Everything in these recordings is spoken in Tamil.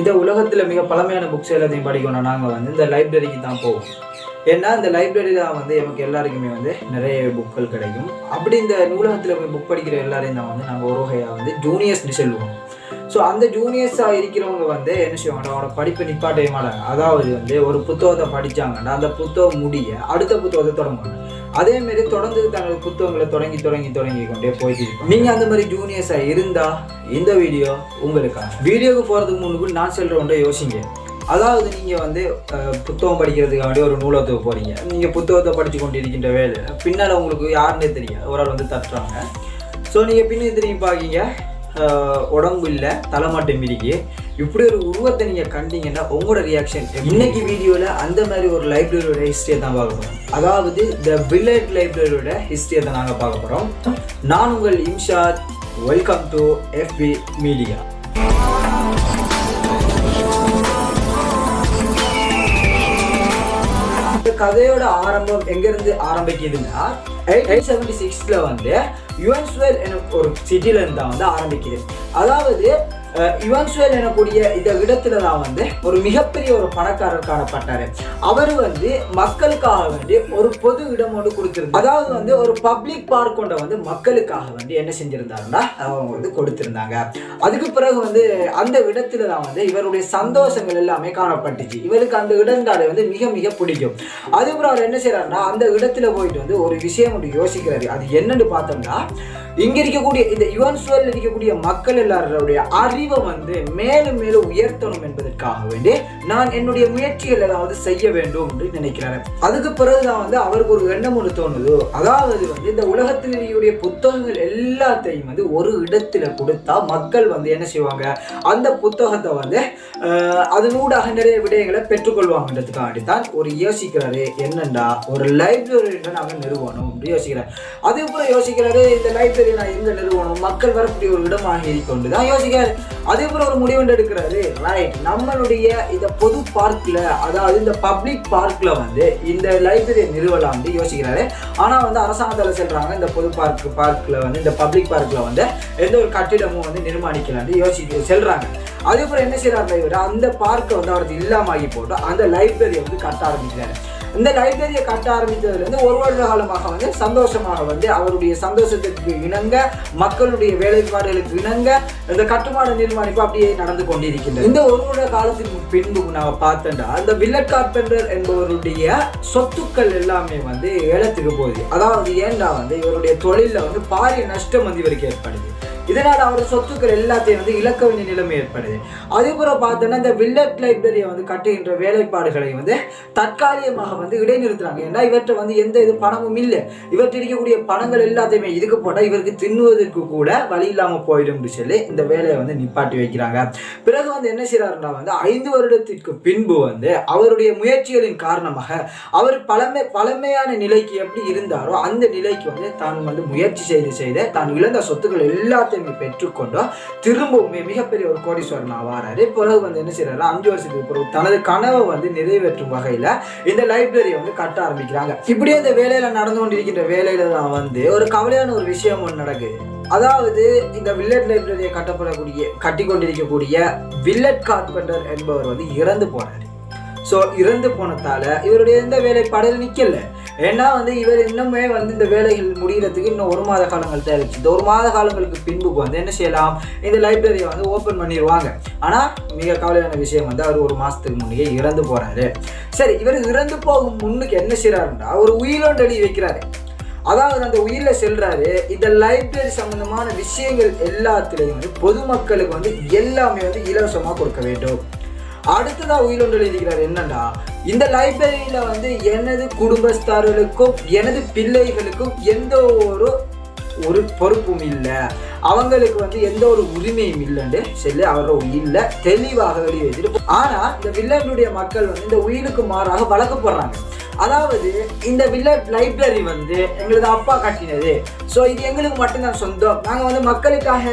இந்த உலகத்தில் மிக பழமையான புக்ஸ் எல்லாத்தையும் படிக்கணும் நாங்கள் வந்து இந்த லைப்ரரிக்கு தான் போவோம். ஏன்னா இந்த லைப்ரரியில் வந்து நமக்கு எல்லாருக்குமே வந்து நிறைய புக்கள் கிடைக்கும். அப்படி இந்த நூலகத்தில் போய் புக் படிக்கிற எல்லாரையும் தான் வந்து நாங்கள் ஒரு வகையாக வந்து ஜூனியர்ஸ்னு சொல்லுவோம். ஸோ அந்த ஜூனியர்ஸாக இருக்கிறவங்க வந்து என்ன செய்வாங்க? அவனோட படிப்பை நிப்பாட்டவே மாட்டாங்க. அதாவது வந்து ஒரு புத்தகத்தை படித்தாங்கன்னா அந்த புத்தகம் முடிய அடுத்த புத்தகத்தை தொடங்குவாங்க. அதே மாதிரி தொடர்ந்து தங்கள் புத்தகங்களை தொடங்கி தொடங்கி தொடங்கி கொண்டே போயிட்டு நீங்கள் அந்த மாதிரி ஜூனியர்ஸாக இருந்தால் இந்த வீடியோ உங்களுக்காக வீடியோவுக்கு போகிறதுக்கு முன்னுக்கு நான் சொல்கிற ஒன்றை யோசிங்க. அதாவது நீங்கள் வந்து புத்தகம் புத்தகம் படிக்கிறதுக்காண்டி ஒரு நூலகத்துக்கு போகிறீங்க நீங்கள் புத்தகத்தை படித்து கொண்டு இருக்கின்ற வேலை. பின்னால் உங்களுக்கு யாருன்னே தெரியாது. ஒரு ஆள் வந்து தட்டுறாங்க. ஸோ நீங்கள் பின்னே திரும்பி பார்க்கீங்க. உடம்பு இல்லை தலைமாட்டம் மிதிக்கு இப்படி ஒரு உருவத்தை நீங்கள் கண்டீங்கன்னா உங்களோட ரியாக்ஷன் இன்னைக்கு வீடியோவில் அந்த மாதிரி ஒரு லைப்ரரியோட ஹிஸ்ட்ரியை தான் பார்க்க போகிறோம் அதாவது த வில்லேஜ் லைப்ரரியோட ஹிஸ்ட்ரியை தான் நாங்கள் பார்க்க போகிறோம் நான் உங்கள் Imshad welcome to Effi media கதையோட ஆரம்பம் எங்கிருந்து ஆரம்பிக்குதுன்னா எயிட் செவன்டி சிக்ஸ்ல வந்து யுவன்ஸ்வெல் என ஒரு சிட்டில இருந்து தான் வந்து ஆரம்பிக்குது. அதாவது அஹ், எனக்கூடிய இந்த இடத்துல தான் வந்து ஒரு மிகப்பெரிய ஒரு பணக்காரர் காணப்பட்டார். அவர் வந்து மக்களுக்காக வேண்டி ஒரு பொது இடம் ஒன்று கொடுத்திருந்தார். அதாவது வந்து ஒரு பப்ளிக் பார்க் கொண்ட வந்து மக்களுக்காக வேண்டி என்ன செஞ்சிருந்தாருன்னா அவங்க வந்து கொடுத்திருந்தாங்க. அதுக்கு பிறகு வந்து அந்த இடத்துல தான் வந்து இவருடைய சந்தோஷங்கள் எல்லாமே காணப்பட்டுச்சு. இவருக்கு அந்த இடந்தாலே வந்து மிக மிக பிடிக்கும். அதுக்கப்புறம் அவர் என்ன செய்யறாருன்னா அந்த இடத்துல போயிட்டு வந்து ஒரு விஷயம் ஒன்று யோசிக்கிறாரு. அது என்னன்னு பார்த்தோம்னா இங்க இருக்கக்கூடிய இந்த யுவன் சுவரில் இருக்கக்கூடிய மக்கள் எல்லாருடைய அறிவை வந்து மேலும் மேலும் உயர்த்தணும் என்பதற்காக வேண்டி நான் என்னுடைய முயற்சிகள் ஏதாவது செய்ய வேண்டும் என்று நினைக்கிறாரு. அதுக்கு பிறகுதான் வந்து அவருக்கு ஒரு எண்ணம் ஒன்று தோணுது. அதாவது வந்து இந்த உலகத்தில் இருக்கக்கூடிய புத்தகங்கள் எல்லாத்தையும் வந்து ஒரு இடத்துல கொடுத்தா மக்கள் வந்து என்ன செய்வாங்க? அந்த புத்தகத்தை வந்து அதனூடாக நிறைய விடயங்களை பெற்றுக்கொள்வாங்கன்றதுக்காண்டி தான் ஒரு யோசிக்கிறாரு. என்னண்டா? ஒரு லைப்ரரி நாங்கள் நிறுவனம் என்று யோசிக்கிறார். அதுக்கப்புறம் யோசிக்கிறாரு இந்த லைப்ரரி நான் எங்க நிறுவனம். மக்கள் வரக்கூடிய ஒரு இடமாக கொண்டு தான் யோசிக்கிறாரு போல் ஒரு முடிவு எடுக்கிறாரு. ரைட் நம்மளுடைய இந்த பொது பார்க்ல அதாவது இந்த பப்ளிக் பார்க்ல வந்து இந்த லைப்ரரியை நிறுவலாம்னு யோசிக்கிறாரு. ஆனால் வந்து அரசாங்கத்தில் செல்கிறாங்க இந்த பொது பார்க் பார்க்ல வந்து இந்த பப்ளிக் பார்க்ல வந்து எந்த ஒரு கட்டிடமும் வந்து நிர்மாணிக்கலாம்னு யோசிக்க செல்றாங்க. அதுக்கப்புறம் என்ன செய்யறாரு இவர் அந்த பார்க்கை வந்து அவருக்கு இல்லாமக்கி போட்டு அந்த லைப்ரரியை வந்து கட்ட ஆரம்பிக்கிறாரு. இந்த லைப்ரரியை கட்ட ஆரம்பித்ததுலேருந்து ஒரு வருட காலமாக வந்து சந்தோஷமாக வந்து அவருடைய சந்தோஷத்திற்கு இணங்க மக்களுடைய வேலைப்பாடுகளுக்கு இணங்க இந்த கட்டுமான நிர்மாணிப்பு அப்படியே நடந்து கொண்டிருக்கின்றது. இந்த ஒரு வருட காலத்திற்கு பின்பு நாம பார்த்தோம்னா அந்த வில்லட் கார்பெண்டர் என்பவருடைய சொத்துக்கள் எல்லாமே வந்து ஏலத்துக்கு போகுது. அதாவது ஏன்டா வந்து இவருடைய தொழிலில் வந்து பாரிய நஷ்டம் வந்து இவருக்கு ஏற்படுது. இதனால் அவர் சொத்துக்கள் எல்லாத்தையும் வந்து இழக்க வேண்டிய நிலைமை ஏற்படுது. அதுக்கப்புறம் பார்த்தோன்னா இந்த வில்லட் லைப்ரரியை வந்து கட்டுகின்ற வேலைப்பாடுகளை வந்து தற்காலிகமாக வந்து இடைநிறுத்துறாங்க. ஏன்னா இவற்றை வந்து எந்த இது பணமும் இல்லை. இவற்றை இருக்கக்கூடிய பணங்கள் எல்லாத்தையுமே இதுக்கு போட்டால் இவருக்கு தின்னுவதற்கு கூட வழி இல்லாமல் போயிடும் சொல்லி இந்த வேலையை வந்து நிப்பாட்டி வைக்கிறாங்க. பிறகு வந்து என்ன செய்கிறாருன்னா வந்து ஐந்து வருடத்திற்கு பின்பு வந்து அவருடைய முயற்சிகளின் காரணமாக அவர் பழமை பழமையான நிலைக்கு எப்படி இருந்தாரோ அந்த நிலைக்கு வந்து தான் வந்து முயற்சி செய்து செய்து தான் இழந்த சொத்துக்கள் எல்லாத்தையும் பெற்றுக்கொண்டோ திரும்பவுமே மிகப்பெரிய ஒரு கோடீஸ்வரன் ஆவாராரு பிறகு வந்து என்ன செய்யறாரு அஞ்சு வருஷத்துக்கு பிறகு தனது கனவை வந்து நிறைவேற்றும் வகையில இந்த லைப்ரரியை வந்து கட்ட ஆரம்பிக்கிறாங்க. இப்படியே இந்த வேலையில நடந்து கொண்டிருக்கின்ற வேலையில தான் வந்து ஒரு கவலையான ஒரு விஷயம் ஒன்று நடக்குது. அதாவது இந்த வில்லட் லைப்ரரியை கட்டப்படக்கூடிய கட்டி கொண்டிருக்கக்கூடிய வில்லட் கார்பெண்டர் என்பவர் வந்து இறந்து போனார். ஸோ இறந்து போனதால இவருடைய எந்த வேலைப்பாடுகள் நிற்கல ஏன்னா வந்து இவர் இன்னுமே வந்து இந்த வேலைகள் முடிகிறதுக்கு இன்னும் ஒரு மாத காலங்கள் தான் இந்த ஒரு மாத காலங்களுக்கு பின்புக்கு வந்து என்ன செய்யலாம்? இந்த லைப்ரரியை வந்து ஓப்பன் பண்ணிடுவாங்க. ஆனால் மிக கவலையான விஷயம் வந்து அவர் ஒரு மாதத்துக்கு முன்னே இறந்து போகிறாரு சரி இவர் இறந்து போகும் முன்னுக்கு என்ன செய்கிறாருன்றா ஒரு உயிரோண்டு எழுதி வைக்கிறாரு. அதாவது அந்த உயிரில் செல்றாரு. இந்த லைப்ரரி சம்பந்தமான விஷயங்கள் எல்லாத்துலேயும் வந்து பொதுமக்களுக்கு வந்து எல்லாமே வந்து இலவசமாக கொடுக்க வேண்டும். அடுத்ததாக உயிரொன்று எழுதிக்கிறார் என்னன்னா இந்த லைப்ரரியில் வந்து எனது குடும்பஸ்தாரர்களுக்கும் எனது பிள்ளைகளுக்கும் எந்த ஒரு ஒரு பொறுப்பும் இல்லை. அவங்களுக்கு வந்து எந்த ஒரு உரிமையும் இல்லைன்னு சொல்லி அவரோ இல்லை தெளிவாக எழுதி வச்சுட்டு இந்த வில்லனுடைய மக்கள் வந்து இந்த உயிருக்கு மாறாக வழக்கப்படுறாங்க அதாவது இந்த வில்லட் லைப்ரரி வந்து எங்களது அப்பா கட்டினது. ஸோ இது எங்களுக்கு மட்டும்தான் சொந்தம். நாங்கள் வந்து மக்களுக்காக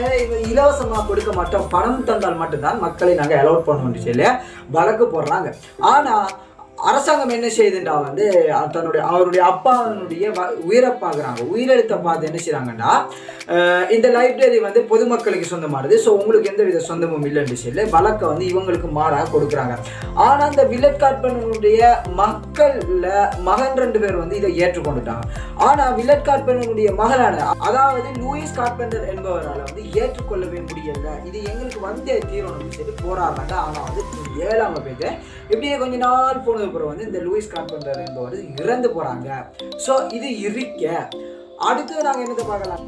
இலவசமாக கொடுக்க மாட்டோம். பணம் தந்தால் மட்டும்தான் மக்களை நாங்கள் அலோட் பண்ணுவோம்னு சொல்லி வழக்கு போடுறாங்க ஆனால் அரசாங்கம் என்ன செய்யுதுண்டா வந்து தன்னுடைய அவருடைய அப்பாவுடைய வ- உயிரை பார்க்குறாங்க உயிரெழுத்தை பார்த்து என்ன செய்கிறாங்கன்னா இந்த லைப்ரரி வந்து பொதுமக்களுக்கு சொந்தமானது. ஸோ உங்களுக்கு எந்த வித சொந்தமும் இல்லைன்னு சொல்லி வழக்கை வந்து இவங்களுக்கு மாறாக கொடுக்குறாங்க. ஆனால் அந்த வில்லட் மக்களில் மகன் ரெண்டு பேர் வந்து இதை ஏற்றுக்கொண்டுட்டாங்க. ஆனால் வில்லட் மகளான அதாவது லூயிஸ் கார்பெண்டர் என்பவரால் வந்து ஏற்றுக்கொள்ளவே முடியல. இது எங்களுக்கு வந்தே தீரணும்னு சொல்லி போராடுறாங்க. ஆனால் வந்து ஏழாம் பேர் இப்படியே கொஞ்ச நாள் போனது அதுக்கப்புறம் வந்து இந்த லூயிஸ் கார்பெண்டர் என்பவர் இறந்து போறாங்க. ஸோ இது இருக்க. அடுத்து நாங்கள் என்னத்தை பார்க்கலாம்?